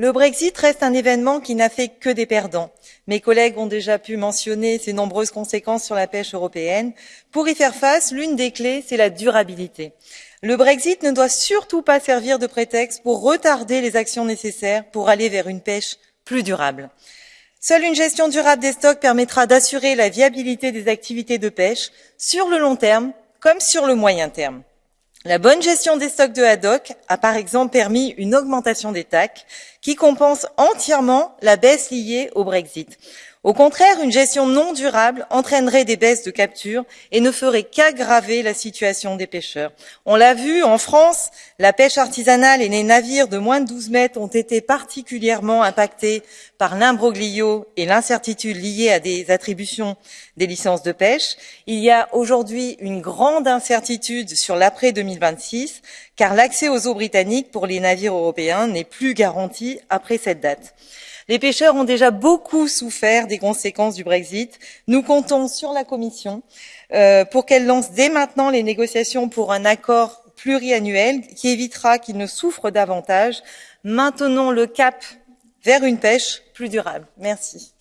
Le Brexit reste un événement qui n'a fait que des perdants. Mes collègues ont déjà pu mentionner ses nombreuses conséquences sur la pêche européenne. Pour y faire face, l'une des clés, c'est la durabilité. Le Brexit ne doit surtout pas servir de prétexte pour retarder les actions nécessaires pour aller vers une pêche plus durable. Seule une gestion durable des stocks permettra d'assurer la viabilité des activités de pêche sur le long terme comme sur le moyen terme. La bonne gestion des stocks de haddock a par exemple permis une augmentation des TAC qui compense entièrement la baisse liée au Brexit. Au contraire, une gestion non durable entraînerait des baisses de capture et ne ferait qu'aggraver la situation des pêcheurs. On l'a vu, en France, la pêche artisanale et les navires de moins de 12 mètres ont été particulièrement impactés par l'imbroglio et l'incertitude liée à des attributions des licences de pêche. Il y a aujourd'hui une grande incertitude sur l'après 2026, car l'accès aux eaux britanniques pour les navires européens n'est plus garanti après cette date. Les pêcheurs ont déjà beaucoup souffert des conséquences du Brexit. Nous comptons sur la Commission euh, pour qu'elle lance dès maintenant les négociations pour un accord pluriannuel qui évitera qu'ils ne souffrent davantage. Maintenons le cap vers une pêche plus durable. Merci.